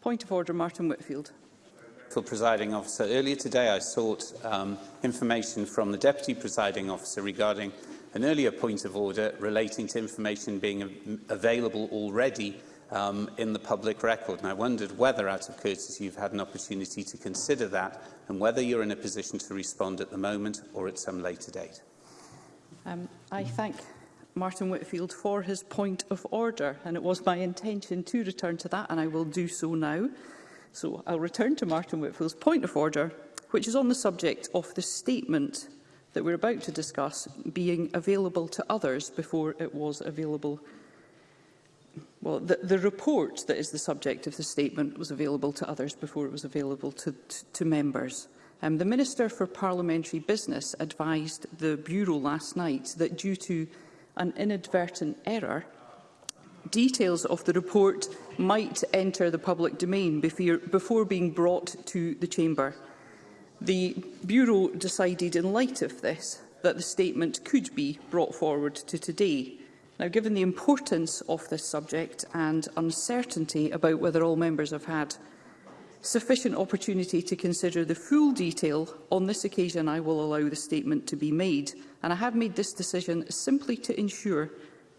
Point of order, Martin Whitfield. For presiding officer, earlier today I sought um, information from the deputy presiding officer regarding an earlier point of order relating to information being available already um, in the public record. And I wondered whether, out of courtesy, you've had an opportunity to consider that and whether you're in a position to respond at the moment or at some later date. Um, I thank Martin Whitfield for his point of order, and it was my intention to return to that, and I will do so now. So I'll return to Martin Whitfield's point of order, which is on the subject of the statement that we're about to discuss being available to others before it was available well, the, the report that is the subject of the statement was available to others before it was available to, to, to members. Um, the Minister for Parliamentary Business advised the Bureau last night that due to an inadvertent error, details of the report might enter the public domain before being brought to the Chamber. The Bureau decided in light of this that the statement could be brought forward to today. Now, given the importance of this subject and uncertainty about whether all members have had sufficient opportunity to consider the full detail. On this occasion, I will allow the statement to be made, and I have made this decision simply to ensure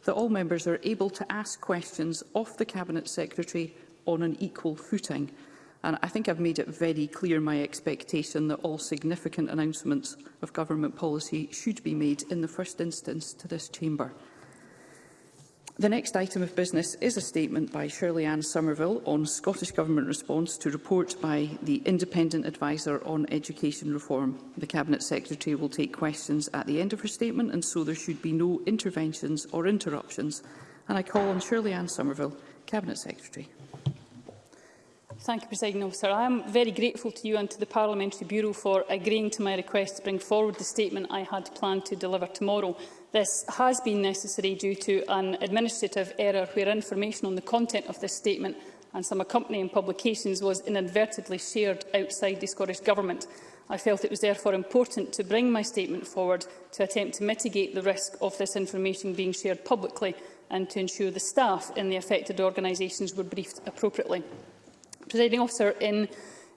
that all members are able to ask questions of the Cabinet Secretary on an equal footing. And I think I've made it very clear my expectation that all significant announcements of government policy should be made in the first instance to this chamber. The next item of business is a statement by Shirley Ann Somerville on Scottish Government response to report by the Independent Advisor on Education Reform. The Cabinet Secretary will take questions at the end of her statement and so there should be no interventions or interruptions. And I call on Shirley Ann Somerville, Cabinet Secretary. Thank you, President Officer. I am very grateful to you and to the Parliamentary Bureau for agreeing to my request to bring forward the statement I had planned to deliver tomorrow. This has been necessary due to an administrative error where information on the content of this statement and some accompanying publications was inadvertently shared outside the Scottish Government. I felt it was therefore important to bring my statement forward to attempt to mitigate the risk of this information being shared publicly and to ensure the staff in the affected organisations were briefed appropriately. Presiding officer, in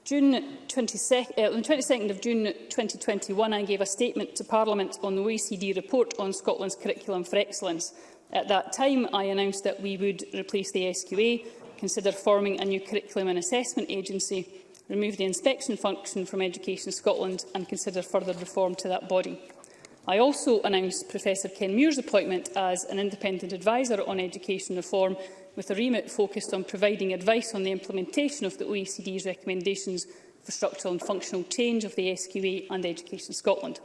June 22, uh, on the 22nd of June 2021, I gave a statement to Parliament on the OECD report on Scotland's curriculum for excellence. At that time, I announced that we would replace the SQA, consider forming a new curriculum and assessment agency, remove the inspection function from Education Scotland and consider further reform to that body. I also announced Professor Ken Muir's appointment as an independent adviser on education reform with a remit focused on providing advice on the implementation of the OECD's recommendations for structural and functional change of the SQA and Education Scotland.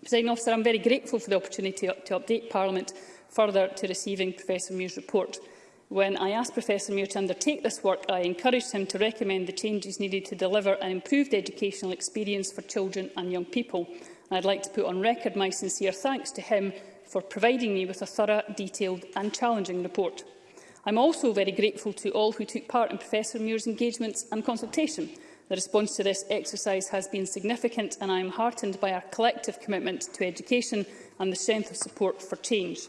President officer, I'm very grateful for the opportunity to update Parliament further to receiving Professor Muir's report. When I asked Professor Muir to undertake this work, I encouraged him to recommend the changes needed to deliver an improved educational experience for children and young people. And I'd like to put on record my sincere thanks to him for providing me with a thorough, detailed and challenging report. I'm also very grateful to all who took part in Professor Muir's engagements and consultation. The response to this exercise has been significant and I am heartened by our collective commitment to education and the strength of support for change.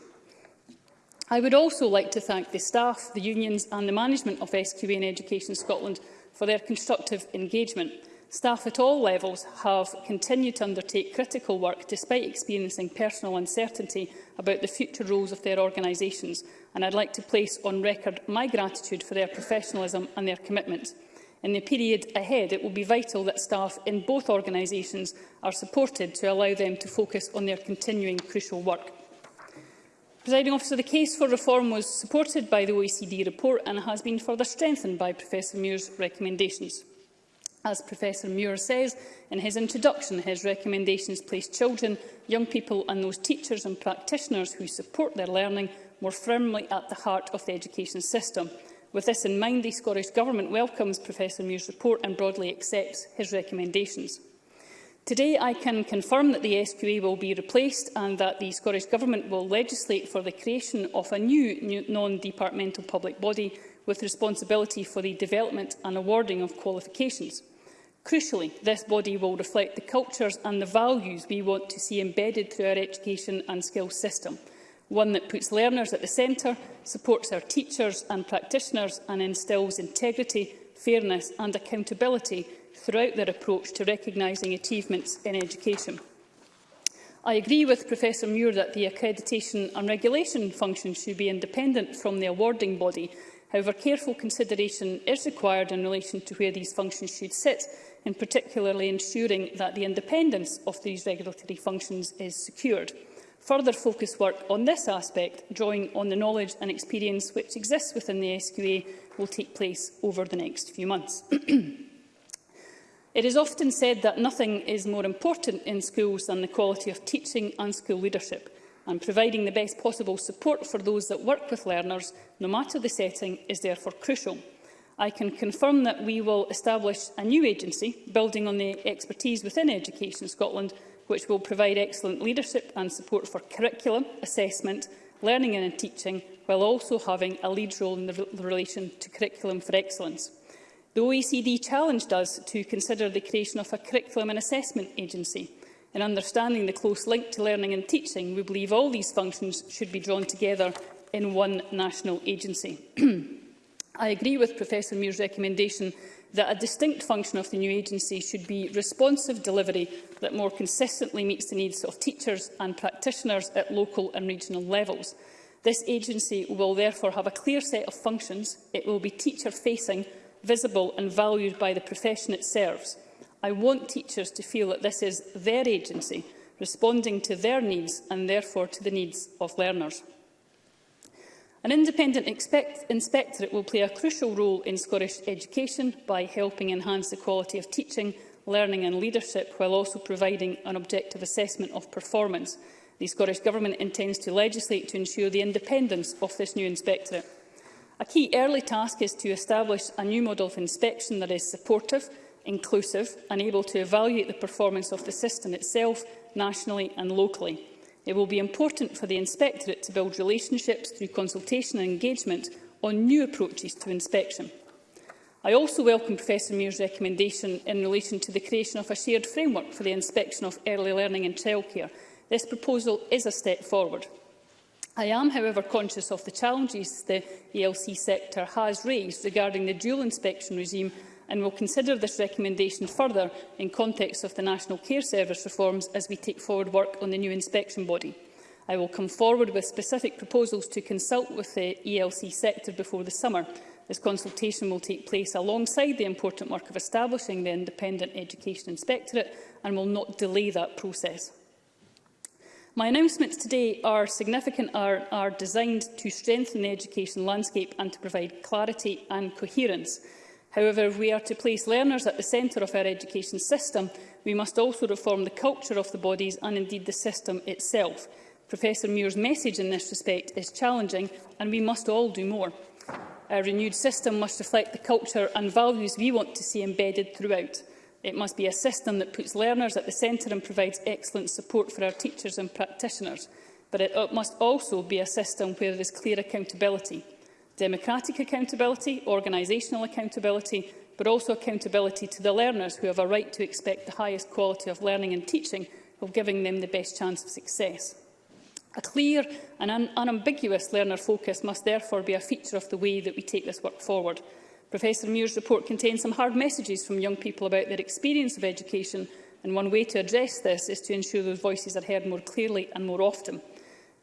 I would also like to thank the staff, the unions and the management of SQN Education Scotland for their constructive engagement. Staff at all levels have continued to undertake critical work despite experiencing personal uncertainty about the future roles of their organisations and I'd like to place on record my gratitude for their professionalism and their commitment. In the period ahead, it will be vital that staff in both organisations are supported to allow them to focus on their continuing crucial work. Presiding officer, the case for reform was supported by the OECD report and has been further strengthened by Professor Muir's recommendations. As Professor Muir says in his introduction, his recommendations place children, young people and those teachers and practitioners who support their learning more firmly at the heart of the education system. With this in mind, the Scottish Government welcomes Professor Muir's report and broadly accepts his recommendations. Today, I can confirm that the SQA will be replaced and that the Scottish Government will legislate for the creation of a new non-departmental public body with responsibility for the development and awarding of qualifications. Crucially, this body will reflect the cultures and the values we want to see embedded through our education and skills system – one that puts learners at the centre, supports our teachers and practitioners and instills integrity, fairness and accountability throughout their approach to recognising achievements in education. I agree with Professor Muir that the accreditation and regulation function should be independent from the awarding body. However, careful consideration is required in relation to where these functions should sit, in particularly ensuring that the independence of these regulatory functions is secured further focus work on this aspect, drawing on the knowledge and experience which exists within the SQA, will take place over the next few months. It is often said that nothing is more important in schools than the quality of teaching and school leadership, and providing the best possible support for those that work with learners, no matter the setting, is therefore crucial. I can confirm that we will establish a new agency, building on the expertise within Education Scotland, which will provide excellent leadership and support for curriculum, assessment, learning and teaching, while also having a lead role in the relation to curriculum for excellence. The OECD challenged us to consider the creation of a curriculum and assessment agency. In understanding the close link to learning and teaching, we believe all these functions should be drawn together in one national agency. I agree with Professor Muir's recommendation that a distinct function of the new agency should be responsive delivery that more consistently meets the needs of teachers and practitioners at local and regional levels. This agency will therefore have a clear set of functions. It will be teacher-facing, visible and valued by the profession it serves. I want teachers to feel that this is their agency, responding to their needs and therefore to the needs of learners. An independent inspectorate will play a crucial role in Scottish education by helping enhance the quality of teaching, learning and leadership while also providing an objective assessment of performance. The Scottish Government intends to legislate to ensure the independence of this new inspectorate. A key early task is to establish a new model of inspection that is supportive, inclusive and able to evaluate the performance of the system itself nationally and locally. It will be important for the Inspectorate to build relationships through consultation and engagement on new approaches to inspection. I also welcome Professor Muir's recommendation in relation to the creation of a shared framework for the inspection of early learning and childcare. This proposal is a step forward. I am, however, conscious of the challenges the ELC sector has raised regarding the dual inspection regime and will consider this recommendation further in context of the National Care Service reforms as we take forward work on the new inspection body. I will come forward with specific proposals to consult with the ELC sector before the summer. This consultation will take place alongside the important work of establishing the Independent Education Inspectorate and will not delay that process. My announcements today are significant are, are designed to strengthen the education landscape and to provide clarity and coherence. However, if we are to place learners at the centre of our education system, we must also reform the culture of the bodies and indeed the system itself. Professor Muir's message in this respect is challenging and we must all do more. Our renewed system must reflect the culture and values we want to see embedded throughout. It must be a system that puts learners at the centre and provides excellent support for our teachers and practitioners. But it must also be a system where there is clear accountability democratic accountability, organisational accountability, but also accountability to the learners who have a right to expect the highest quality of learning and teaching of giving them the best chance of success. A clear and un unambiguous learner focus must therefore be a feature of the way that we take this work forward. Professor Muir's report contains some hard messages from young people about their experience of education, and one way to address this is to ensure those voices are heard more clearly and more often.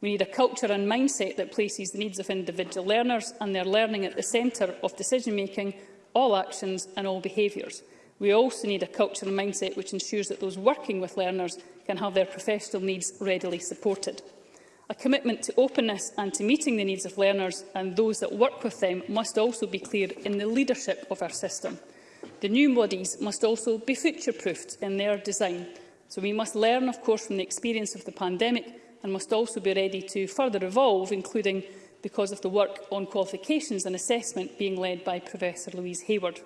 We need a culture and mindset that places the needs of individual learners and their learning at the centre of decision-making, all actions and all behaviours. We also need a culture and mindset which ensures that those working with learners can have their professional needs readily supported. A commitment to openness and to meeting the needs of learners and those that work with them must also be clear in the leadership of our system. The new bodies must also be future-proofed in their design. So we must learn, of course, from the experience of the pandemic and must also be ready to further evolve, including because of the work on qualifications and assessment being led by Professor Louise Hayward.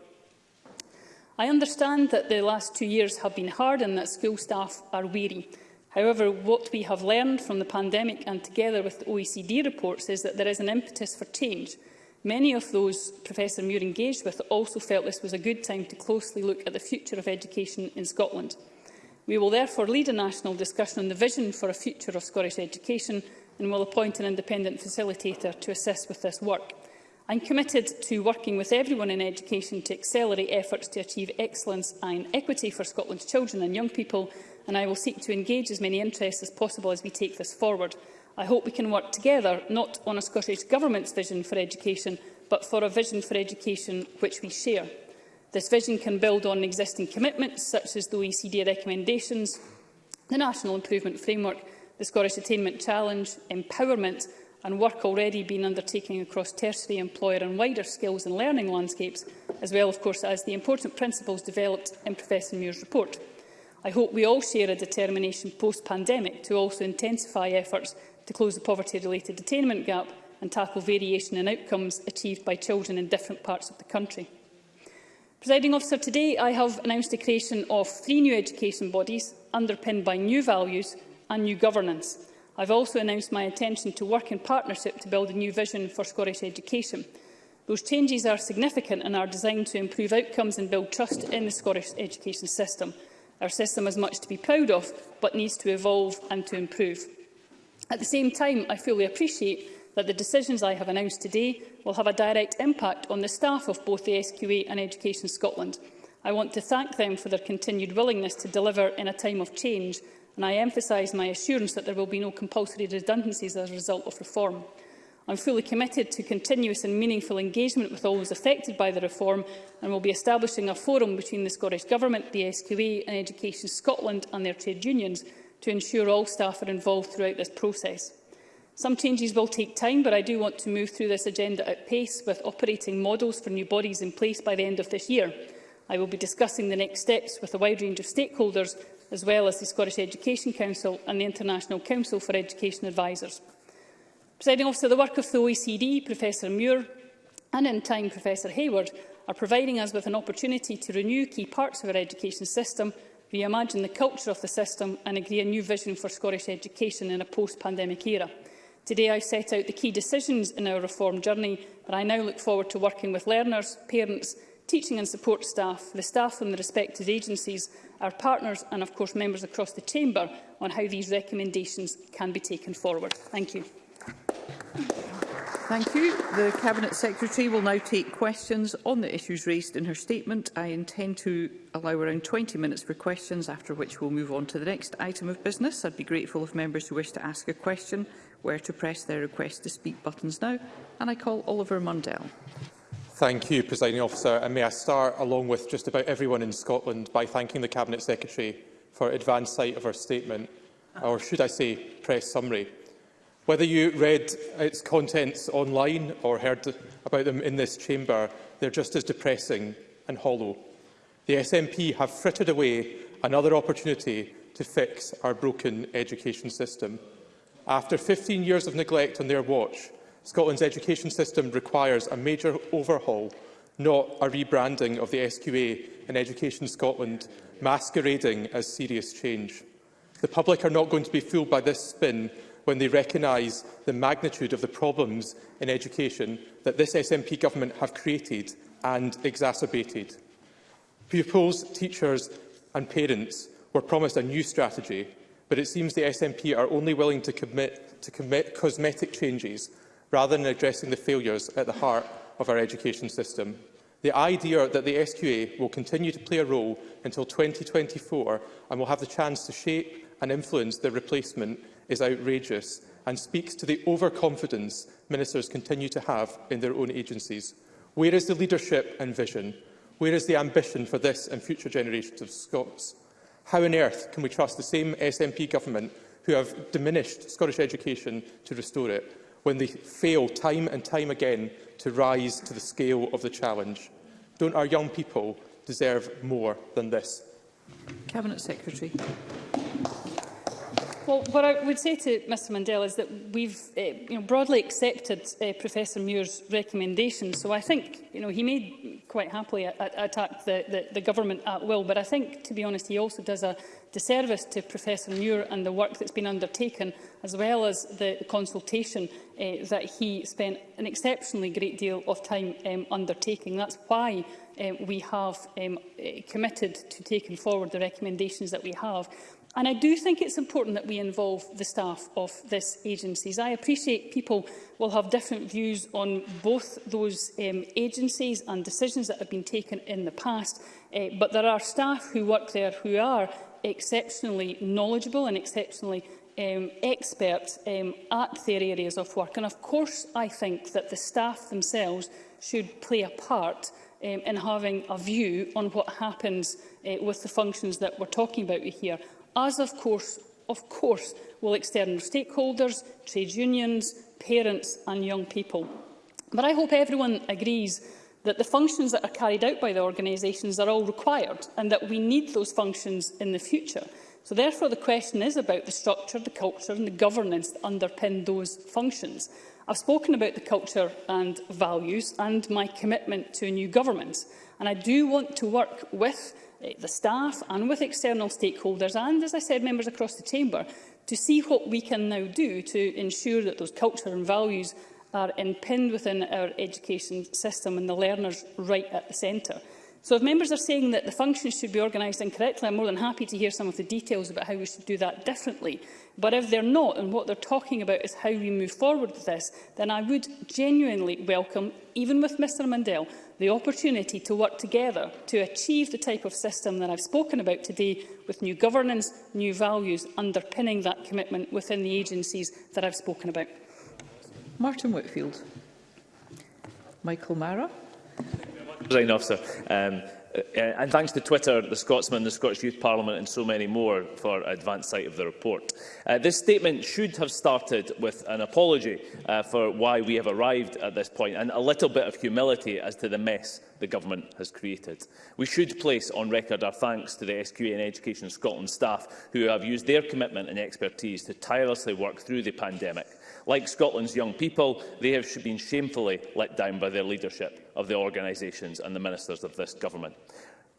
I understand that the last two years have been hard and that school staff are weary. However, what we have learned from the pandemic and together with the OECD reports is that there is an impetus for change. Many of those Professor Muir engaged with also felt this was a good time to closely look at the future of education in Scotland. We will therefore lead a national discussion on the vision for a future of Scottish education and will appoint an independent facilitator to assist with this work. I'm committed to working with everyone in education to accelerate efforts to achieve excellence and equity for Scotland's children and young people, and I will seek to engage as many interests as possible as we take this forward. I hope we can work together, not on a Scottish Government's vision for education, but for a vision for education which we share. This vision can build on existing commitments, such as the OECD recommendations, the National Improvement Framework, the Scottish Attainment Challenge, empowerment and work already being undertaken across tertiary employer and wider skills and learning landscapes, as well, of course, as the important principles developed in Professor Muir's report. I hope we all share a determination post-pandemic to also intensify efforts to close the poverty-related attainment gap and tackle variation in outcomes achieved by children in different parts of the country. Presiding officer, today I have announced the creation of three new education bodies underpinned by new values and new governance. I've also announced my intention to work in partnership to build a new vision for Scottish education. Those changes are significant and are designed to improve outcomes and build trust in the Scottish education system. Our system has much to be proud of, but needs to evolve and to improve. At the same time, I fully appreciate that the decisions I have announced today will have a direct impact on the staff of both the SQA and Education Scotland. I want to thank them for their continued willingness to deliver in a time of change, and I emphasise my assurance that there will be no compulsory redundancies as a result of reform. I'm fully committed to continuous and meaningful engagement with all those affected by the reform and will be establishing a forum between the Scottish Government, the SQA and Education Scotland and their trade unions to ensure all staff are involved throughout this process. Some changes will take time, but I do want to move through this agenda at pace with operating models for new bodies in place by the end of this year. I will be discussing the next steps with a wide range of stakeholders, as well as the Scottish Education Council and the International Council for Education Advisors. Presiding officer, the work of the OECD, Professor Muir, and in time Professor Hayward, are providing us with an opportunity to renew key parts of our education system, reimagine the culture of the system and agree a new vision for Scottish education in a post-pandemic era. Today I set out the key decisions in our reform journey, but I now look forward to working with learners, parents, teaching and support staff, the staff from the respective agencies, our partners and of course members across the Chamber on how these recommendations can be taken forward. Thank you. Thank you. The Cabinet Secretary will now take questions on the issues raised in her statement. I intend to allow around 20 minutes for questions, after which we'll move on to the next item of business. I'd be grateful if members who wish to ask a question where to press their request to speak buttons now. And I call Oliver Mundell. Thank you, Presiding Officer. And may I start, along with just about everyone in Scotland, by thanking the Cabinet Secretary for advance sight of her statement, or should I say, press summary. Whether you read its contents online or heard about them in this chamber, they're just as depressing and hollow. The SNP have frittered away another opportunity to fix our broken education system. After 15 years of neglect on their watch, Scotland's education system requires a major overhaul, not a rebranding of the SQA and Education Scotland, masquerading as serious change. The public are not going to be fooled by this spin when they recognise the magnitude of the problems in education that this SNP government have created and exacerbated. Pupils, teachers and parents were promised a new strategy, but it seems the SNP are only willing to commit to commit cosmetic changes rather than addressing the failures at the heart of our education system. The idea that the SQA will continue to play a role until 2024 and will have the chance to shape and influence the replacement is outrageous and speaks to the overconfidence ministers continue to have in their own agencies. Where is the leadership and vision? Where is the ambition for this and future generations of Scots? How on earth can we trust the same SNP government who have diminished Scottish education to restore it when they fail time and time again to rise to the scale of the challenge? Don't our young people deserve more than this? Cabinet Secretary. Well, what I would say to Mr Mandel is that we've uh, you know, broadly accepted uh, Professor Muir's recommendations. So I think you know, he may quite happily attack the, the, the government at will, but I think, to be honest, he also does a disservice to Professor Muir and the work that's been undertaken, as well as the consultation uh, that he spent an exceptionally great deal of time um, undertaking. That's why um, we have um, committed to taking forward the recommendations that we have. And I do think it's important that we involve the staff of this agencies. I appreciate people will have different views on both those um, agencies and decisions that have been taken in the past, uh, but there are staff who work there who are exceptionally knowledgeable and exceptionally um, experts um, at their areas of work. And of course, I think that the staff themselves should play a part um, in having a view on what happens uh, with the functions that we're talking about here as of course, of course will external stakeholders, trade unions, parents and young people. But I hope everyone agrees that the functions that are carried out by the organisations are all required and that we need those functions in the future. So therefore the question is about the structure, the culture and the governance that underpin those functions. I've spoken about the culture and values and my commitment to a new government and I do want to work with Eh, the staff and with external stakeholders and, as I said, members across the Chamber to see what we can now do to ensure that those culture and values are impinned within our education system and the learners right at the centre. So if members are saying that the functions should be organised incorrectly, I'm more than happy to hear some of the details about how we should do that differently. But if they're not, and what they're talking about is how we move forward with this, then I would genuinely welcome, even with Mr Mandel, the opportunity to work together to achieve the type of system that I've spoken about today with new governance, new values underpinning that commitment within the agencies that I've spoken about. Martin Whitfield. Michael Mara. President Officer, um, Uh, uh, and thanks to Twitter, the Scotsman, the Scottish Youth Parliament and so many more for advance sight of the report. Uh, this statement should have started with an apology uh, for why we have arrived at this point and a little bit of humility as to the mess the Government has created. We should place on record our thanks to the SQA and Education Scotland staff who have used their commitment and expertise to tirelessly work through the pandemic Like Scotland's young people, they have been shamefully let down by their leadership of the organisations and the ministers of this government.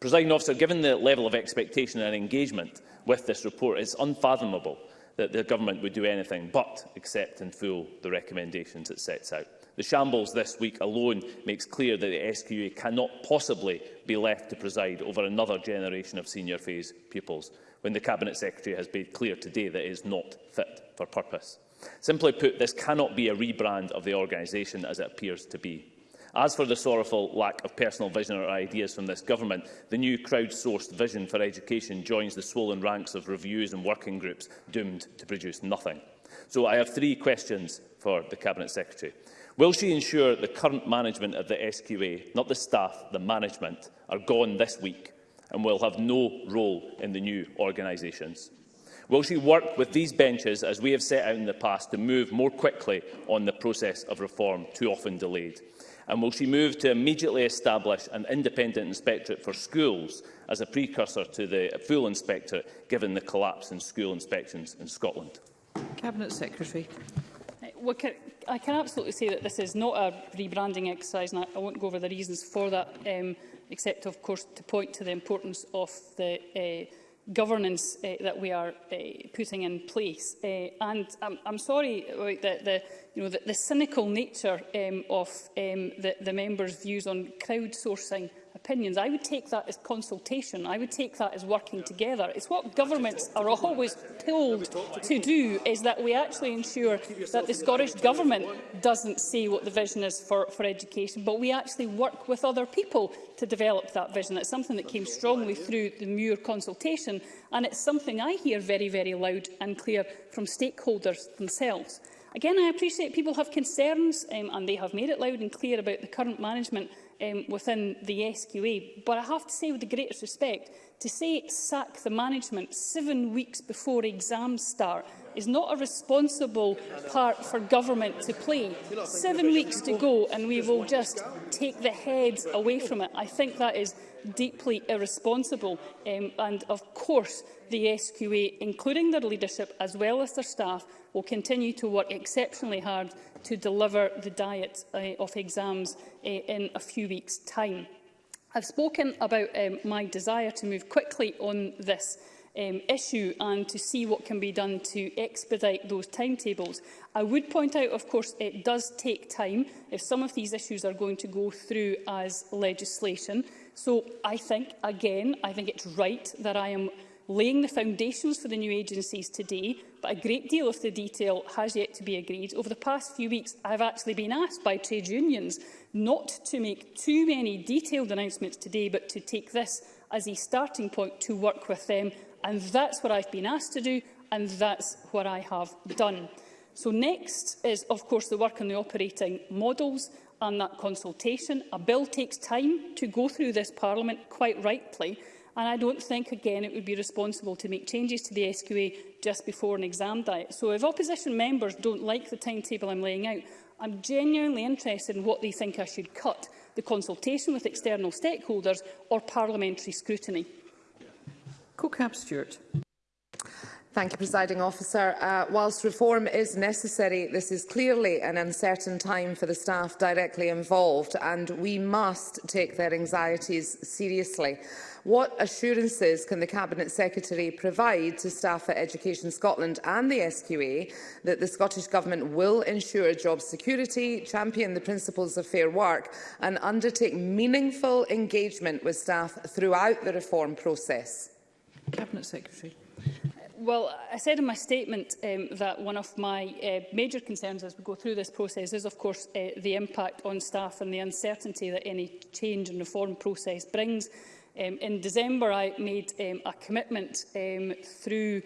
Presiding officer, given the level of expectation and engagement with this report, it's unfathomable that the government would do anything but accept in full the recommendations it sets out. The shambles this week alone makes clear that the SQA cannot possibly be left to preside over another generation of senior phase pupils, when the Cabinet Secretary has made clear today that it is not fit for purpose. Simply put, this cannot be a rebrand of the organisation as it appears to be. As for the sorrowful lack of personal vision or ideas from this government, the new crowdsourced vision for education joins the swollen ranks of reviews and working groups doomed to produce nothing. So I have three questions for the Cabinet Secretary. Will she ensure the current management of the SQA, not the staff, the management, are gone this week and will have no role in the new organisations? Will she work with these benches, as we have set out in the past, to move more quickly on the process of reform, too often delayed? And will she move to immediately establish an independent inspectorate for schools as a precursor to the full inspectorate, given the collapse in school inspections in Scotland? Cabinet Secretary. Uh, well, can, I can absolutely say that this is not a rebranding exercise, and I, I won't go over the reasons for that, um, except, of course, to point to the importance of the uh, governance uh, that we are uh, putting in place. Uh, and I'm, I'm sorry about the, the, you know, the, the cynical nature um, of um, the, the members' views on crowdsourcing opinions. I would take that as consultation. I would take that as working together. It's what governments are always told to do, is that we actually ensure that the Scottish Government doesn't say what the vision is for, for education, but we actually work with other people to develop that vision. It's something that came strongly through the Muir consultation, and it's something I hear very, very loud and clear from stakeholders themselves. Again, I appreciate people have concerns, um, and they have made it loud and clear about the current management um, within the SQA. But I have to say, with the greatest respect, to say sack the management seven weeks before exams start is not a responsible part for government to play. Seven weeks to go and we will just take the heads away from it. I think that is deeply irresponsible um, and of course the SQA, including their leadership as well as their staff, will continue to work exceptionally hard to deliver the diet uh, of exams uh, in a few weeks' time. I've spoken about um, my desire to move quickly on this um, issue and to see what can be done to expedite those timetables. I would point out, of course, it does take time if some of these issues are going to go through as legislation. So I think, again, I think it's right that I am laying the foundations for the new agencies today, but a great deal of the detail has yet to be agreed. Over the past few weeks, I've actually been asked by trade unions not to make too many detailed announcements today, but to take this as a starting point to work with them. And that's what I've been asked to do, and that's what I have done. So next is, of course, the work on the operating models and that consultation. A bill takes time to go through this Parliament, quite rightly, And I don't think, again, it would be responsible to make changes to the SQA just before an exam diet. So if opposition members don't like the timetable I'm laying out, I'm genuinely interested in what they think I should cut, the consultation with external stakeholders or parliamentary scrutiny. Co-Cap Stewart. Thank you, Presiding Officer. Uh, whilst reform is necessary, this is clearly an uncertain time for the staff directly involved, and we must take their anxieties seriously. What assurances can the Cabinet Secretary provide to staff at Education Scotland and the SQA that the Scottish Government will ensure job security, champion the principles of fair work and undertake meaningful engagement with staff throughout the reform process? Cabinet Secretary. Well, I said in my statement um, that one of my uh, major concerns as we go through this process is, of course, uh, the impact on staff and the uncertainty that any change in reform process brings. Um, in December, I made um, a commitment um, through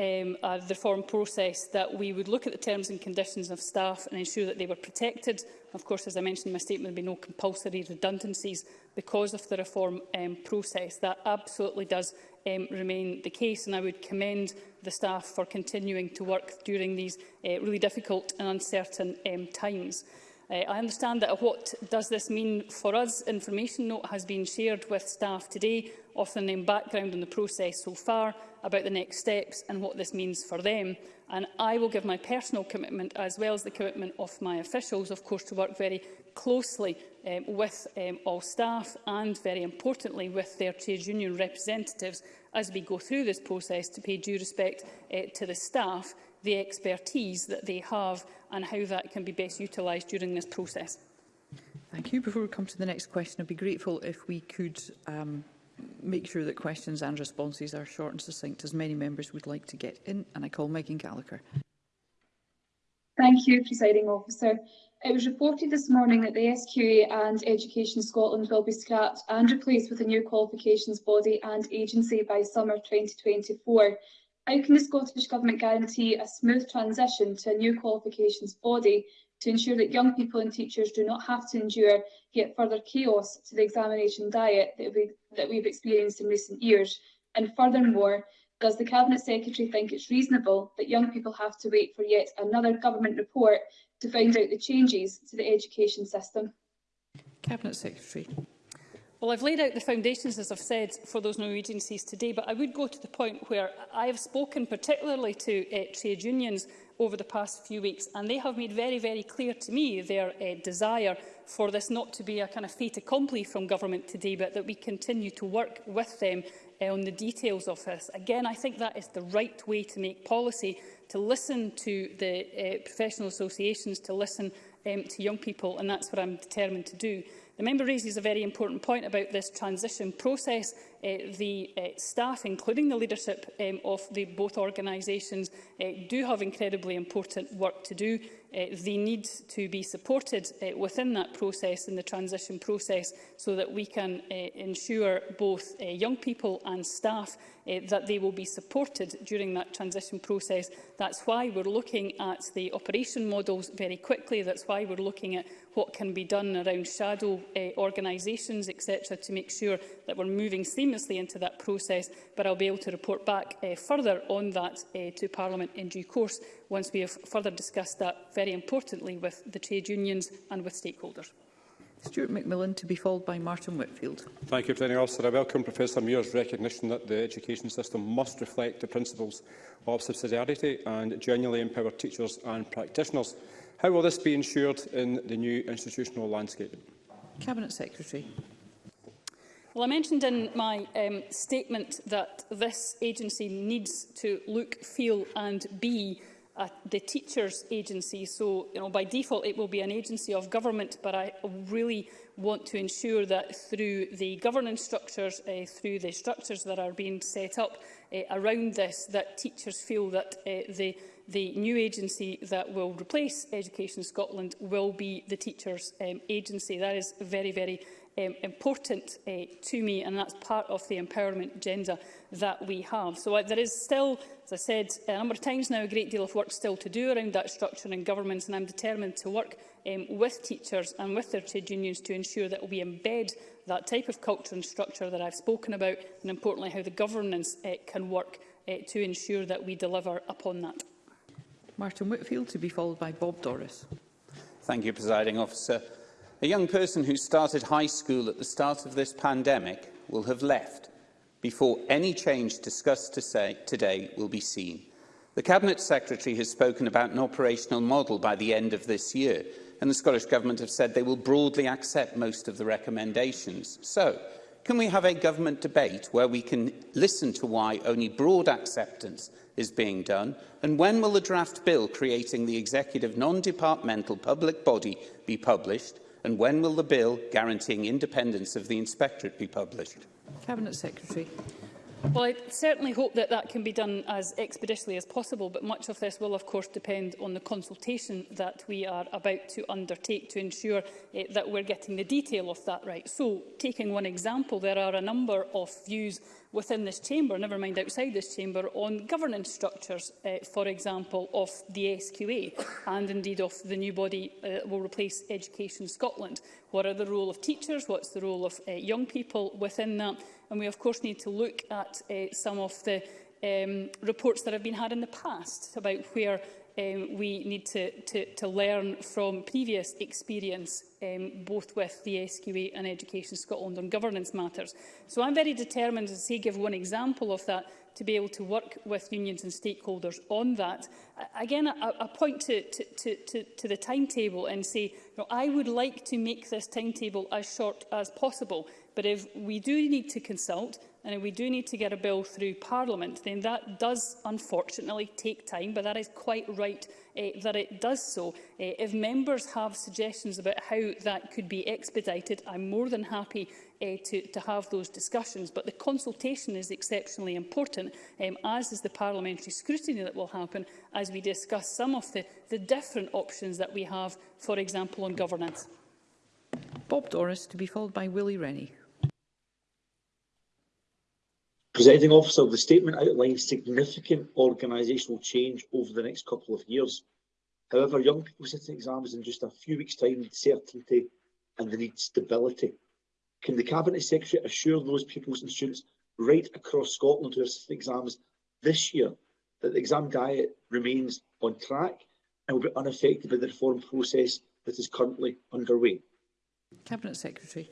um, uh, the reform process that we would look at the terms and conditions of staff and ensure that they were protected. Of course, as I mentioned in my statement, there will be no compulsory redundancies because of the reform um, process. That absolutely does um, remain the case. And I would commend the staff for continuing to work during these uh, really difficult and uncertain um, times. Uh, I understand that what does this mean for us information note has been shared with staff today, offering them background on the process so far, about the next steps and what this means for them. And I will give my personal commitment, as well as the commitment of my officials, of course, to work very closely um, with um, all staff and, very importantly, with their trade union representatives as we go through this process to pay due respect uh, to the staff, the expertise that they have and how that can be best utilised during this process. Thank you. Before we come to the next question, I'd be grateful if we could um, make sure that questions and responses are short and succinct, as many members would like to get in. And I call Megan Gallagher. Thank you, Presiding Officer. It was reported this morning that the SQA and Education Scotland will be scrapped and replaced with a new qualifications body and agency by summer 2024. How can the Scottish Government guarantee a smooth transition to a new qualifications body to ensure that young people and teachers do not have to endure yet further chaos to the examination diet that, we, that we've experienced in recent years? And furthermore, does the Cabinet Secretary think it's reasonable that young people have to wait for yet another government report to find out the changes to the education system? Cabinet Secretary. Well, I've laid out the foundations, as I've said, for those new agencies today, but I would go to the point where I have spoken particularly to uh, trade unions over the past few weeks, and they have made very, very clear to me their uh, desire for this not to be a kind of fait accompli from government today, but that we continue to work with them uh, on the details of this. Again, I think that is the right way to make policy, to listen to the uh, professional associations, to listen um, to young people, and that's what I'm determined to do. The member raises a very important point about this transition process. Uh, the uh, staff, including the leadership um, of the both organisations, uh, do have incredibly important work to do. Uh, they need to be supported uh, within that process, in the transition process, so that we can uh, ensure both uh, young people and staff uh, that they will be supported during that transition process. That's why we're looking at the operation models very quickly. That's why we're looking at what can be done around shadow uh, organisations, etc., to make sure that we're moving seamlessly into that process. But I'll be able to report back uh, further on that uh, to Parliament in due course once we have further discussed that, very importantly, with the trade unions and with stakeholders. Stuart McMillan to be followed by Martin Whitfield. Thank you, President Officer. I welcome Professor Muir's recognition that the education system must reflect the principles of subsidiarity and genuinely empower teachers and practitioners. How will this be ensured in the new institutional landscape? Cabinet Secretary. Well, I mentioned in my um, statement that this agency needs to look, feel and be uh, the teachers' agency. So, you know, by default, it will be an agency of government, but I really want to ensure that through the governance structures, uh, through the structures that are being set up uh, around this, that teachers feel that uh, the the new agency that will replace Education Scotland will be the Teachers um, Agency. That is very, very um, important uh, to me, and that's part of the empowerment agenda that we have. So uh, there is still, as I said a number of times now, a great deal of work still to do around that structure and governments, and I'm determined to work um, with teachers and with their trade unions to ensure that we embed that type of culture and structure that I've spoken about, and importantly, how the governance uh, can work uh, to ensure that we deliver upon that. Martin Whitfield, to be followed by Bob Doris. Thank you, Presiding Officer. A young person who started high school at the start of this pandemic will have left before any change discussed to say today will be seen. The Cabinet Secretary has spoken about an operational model by the end of this year, and the Scottish Government have said they will broadly accept most of the recommendations. So, can we have a government debate where we can listen to why only broad acceptance is being done? And when will the draft bill creating the executive non-departmental public body be published? And when will the bill guaranteeing independence of the inspectorate be published? Cabinet Secretary. Well, I certainly hope that that can be done as expeditiously as possible, but much of this will, of course, depend on the consultation that we are about to undertake to ensure eh, that we're getting the detail of that right. So, taking one example, there are a number of views within this chamber, never mind outside this chamber, on governance structures, uh, for example, of the SQA and indeed of the new body uh, will replace Education Scotland. What are the role of teachers? What's the role of uh, young people within that? And we, of course, need to look at uh, some of the um, reports that have been had in the past about where um, we need to, to, to learn from previous experience, um, both with the SQA and Education Scotland on governance matters. So I'm very determined, as say, give one example of that, to be able to work with unions and stakeholders on that. Again, I, I point to, to, to, to, to the timetable and say, you know, I would like to make this timetable as short as possible, but if we do need to consult, and if we do need to get a bill through Parliament, then that does unfortunately take time, but that is quite right eh, that it does so. Eh, if members have suggestions about how that could be expedited, I'm more than happy eh, to, to have those discussions. But the consultation is exceptionally important, um, as is the parliamentary scrutiny that will happen as we discuss some of the, the different options that we have, for example, on governance. Bob Doris, to be followed by Willie Rennie. Presiding officer, the statement outlines significant organisational change over the next couple of years. However, young people sitting exams in just a few weeks' time need certainty and they need stability. Can the Cabinet Secretary assure those pupils and students right across Scotland who are sitting exams this year that the exam diet remains on track and will be unaffected by the reform process that is currently underway? Cabinet Secretary.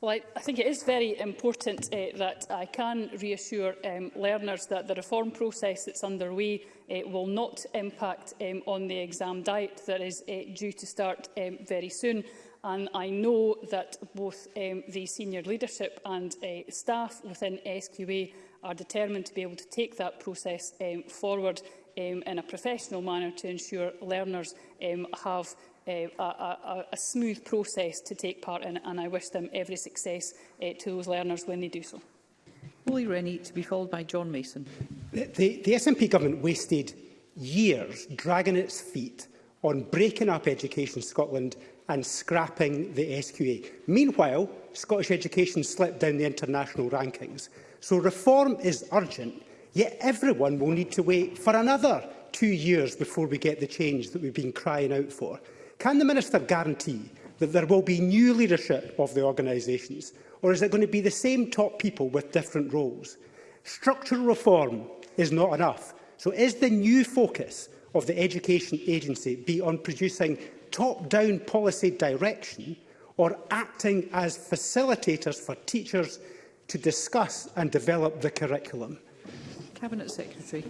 Well, I, I think it is very important uh, that I can reassure um, learners that the reform process that's underway uh, will not impact um, on the exam diet that is uh, due to start um, very soon. And I know that both um, the senior leadership and uh, staff within SQA are determined to be able to take that process um, forward um, in a professional manner to ensure learners um, have uh, a, a, a smooth process to take part in and I wish them every success uh, to those learners when they do so. Willie Rennie to be followed by John Mason. The, the, the SNP government wasted years dragging its feet on breaking up Education Scotland and scrapping the SQA. Meanwhile, Scottish education slipped down the international rankings. So reform is urgent, yet everyone will need to wait for another two years before we get the change that we've been crying out for. Can the Minister guarantee that there will be new leadership of the organisations, or is it going to be the same top people with different roles? Structural reform is not enough. So is the new focus of the Education Agency be on producing top-down policy direction or acting as facilitators for teachers to discuss and develop the curriculum? Cabinet Secretary.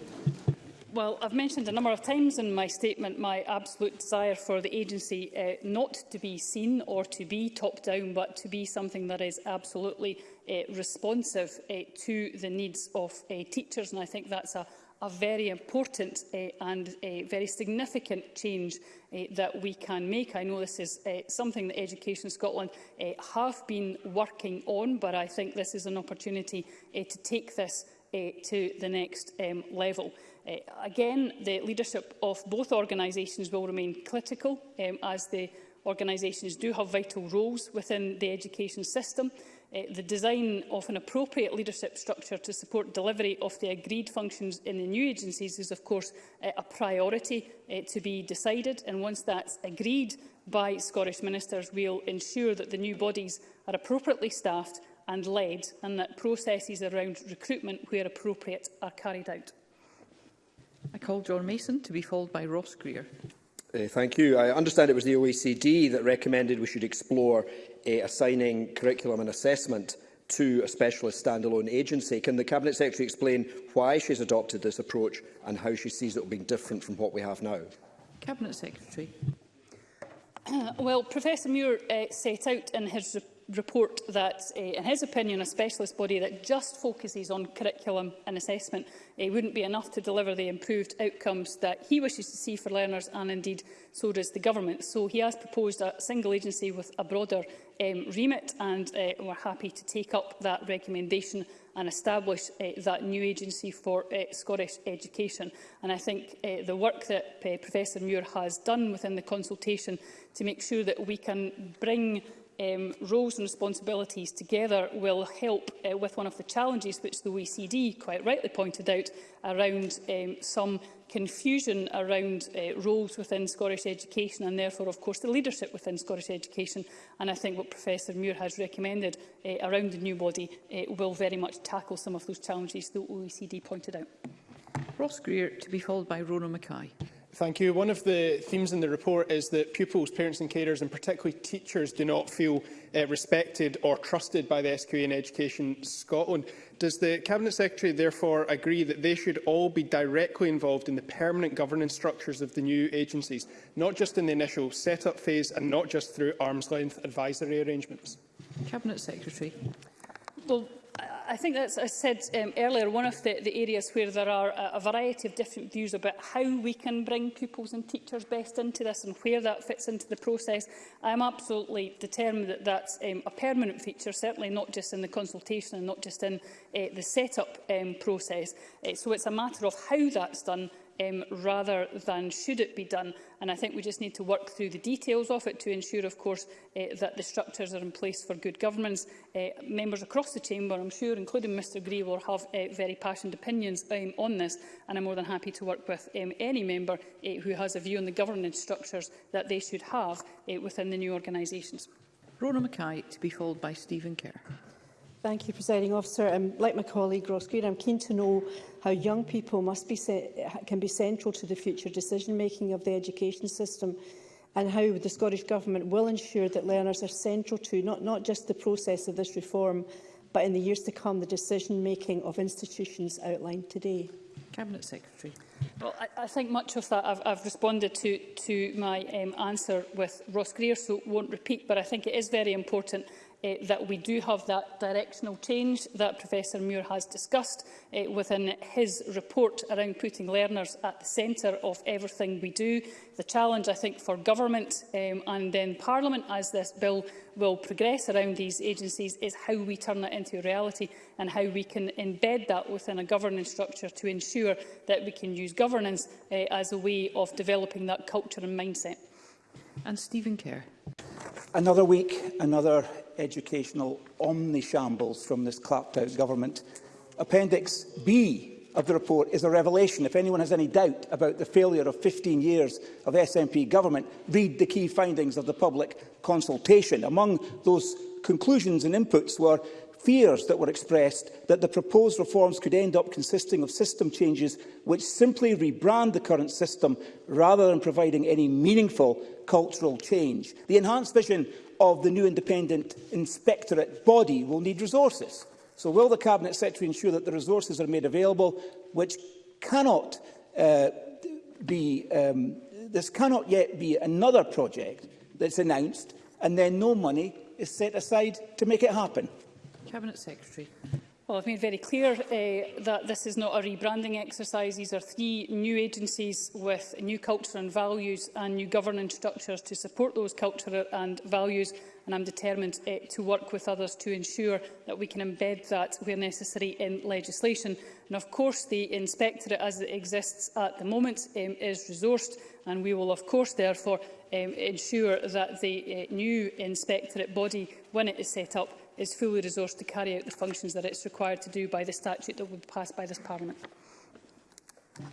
Well, I've mentioned a number of times in my statement my absolute desire for the agency uh, not to be seen or to be top-down, but to be something that is absolutely uh, responsive uh, to the needs of uh, teachers. And I think that's a, a very important uh, and a very significant change uh, that we can make. I know this is uh, something that Education Scotland uh, have been working on, but I think this is an opportunity uh, to take this uh, to the next um, level. Uh, again, the leadership of both organisations will remain critical um, as the organisations do have vital roles within the education system. Uh, the design of an appropriate leadership structure to support delivery of the agreed functions in the new agencies is, of course, uh, a priority uh, to be decided. And once that's agreed by Scottish ministers, we'll ensure that the new bodies are appropriately staffed and led and that processes around recruitment where appropriate are carried out. I call John Mason to be followed by Ross Greer. Uh, thank you. I understand it was the OECD that recommended we should explore uh, assigning curriculum and assessment to a specialist standalone agency. Can the Cabinet Secretary explain why she has adopted this approach and how she sees it being different from what we have now? Cabinet Secretary. Uh, well, Professor Muir uh, set out in his report report that, uh, in his opinion, a specialist body that just focuses on curriculum and assessment uh, wouldn't be enough to deliver the improved outcomes that he wishes to see for learners and indeed so does the government. So he has proposed a single agency with a broader um, remit and uh, we're happy to take up that recommendation and establish uh, that new agency for uh, Scottish education. And I think uh, the work that uh, Professor Muir has done within the consultation to make sure that we can bring um, roles and responsibilities together will help uh, with one of the challenges which the OECD quite rightly pointed out around um, some confusion around uh, roles within Scottish education and therefore of course the leadership within Scottish education and I think what Professor Muir has recommended uh, around the new body uh, will very much tackle some of those challenges the OECD pointed out. Ross Greer to be followed by Rona Mackay. Thank you. One of the themes in the report is that pupils, parents and carers, and particularly teachers, do not feel uh, respected or trusted by the SQA in Education Scotland. Does the Cabinet Secretary therefore agree that they should all be directly involved in the permanent governance structures of the new agencies, not just in the initial set-up phase and not just through arm's-length advisory arrangements? Cabinet Secretary. Well, I think that's, I said um, earlier, one of the, the areas where there are a, a variety of different views about how we can bring pupils and teachers best into this and where that fits into the process. I'm absolutely determined that that's um, a permanent feature, certainly not just in the consultation and not just in uh, the set-up um, process. Uh, so it's a matter of how that's done um, rather than should it be done. And I think we just need to work through the details of it to ensure, of course, uh, that the structures are in place for good governance. Uh, members across the chamber, I'm sure, including Mr Gray, will have uh, very passionate opinions um, on this, and I'm more than happy to work with um, any member uh, who has a view on the governance structures that they should have uh, within the new organisations. Rona Mackay to be followed by Stephen Kerr. Thank you, Presiding Officer. Um, like my colleague Ross Greer, I'm keen to know how young people must be can be central to the future decision-making of the education system and how the Scottish Government will ensure that learners are central to not, not just the process of this reform, but in the years to come, the decision-making of institutions outlined today. Cabinet Secretary. Well, I, I think much of that I've, I've responded to, to my um, answer with Ross Greer, so won't repeat, but I think it is very important uh, that we do have that directional change that Professor Muir has discussed uh, within his report around putting learners at the centre of everything we do. The challenge, I think, for government um, and then Parliament as this bill will progress around these agencies is how we turn that into reality and how we can embed that within a governance structure to ensure that we can use governance uh, as a way of developing that culture and mindset. And Stephen Kerr. Another week, another educational omni-shambles from this clapped-out government. Appendix B of the report is a revelation. If anyone has any doubt about the failure of 15 years of SNP government, read the key findings of the public consultation. Among those conclusions and inputs were fears that were expressed that the proposed reforms could end up consisting of system changes which simply rebrand the current system rather than providing any meaningful cultural change. The enhanced vision of the new independent inspectorate body will need resources. So will the Cabinet Secretary ensure that the resources are made available which cannot uh, be um, this cannot yet be another project that's announced and then no money is set aside to make it happen. Cabinet Secretary. Well, I've made very clear uh, that this is not a rebranding exercise. These are three new agencies with new culture and values and new governance structures to support those culture and values. And I'm determined uh, to work with others to ensure that we can embed that where necessary in legislation. And of course, the inspectorate as it exists at the moment um, is resourced and we will of course therefore um, ensure that the uh, new inspectorate body, when it is set up, is fully resourced to carry out the functions that it is required to do by the statute that will be passed by this Parliament.